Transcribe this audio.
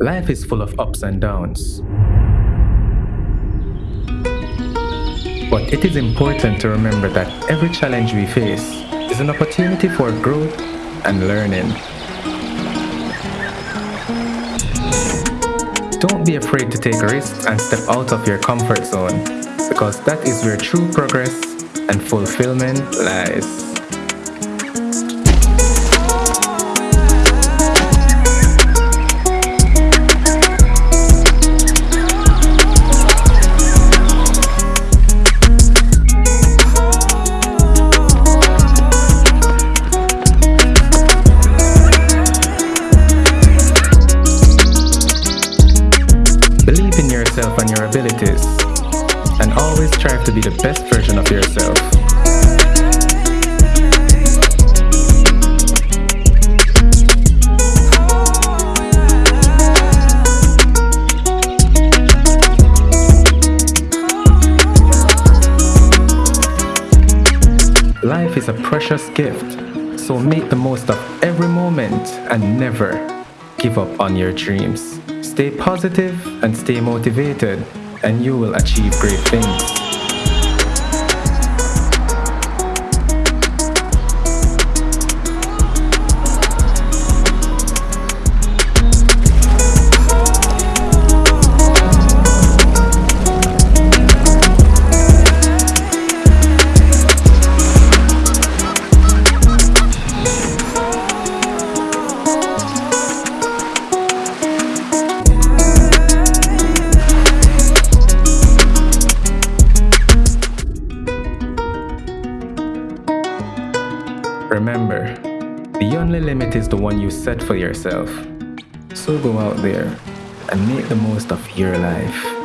Life is full of ups and downs. But it is important to remember that every challenge we face is an opportunity for growth and learning. Don't be afraid to take risks and step out of your comfort zone because that is where true progress and fulfillment lies. Believe in yourself and your abilities, and always strive to be the best version of yourself. Life is a precious gift, so make the most of every moment and never give up on your dreams. Stay positive and stay motivated, and you will achieve great things. Remember, the only limit is the one you set for yourself. So go out there and make the most of your life.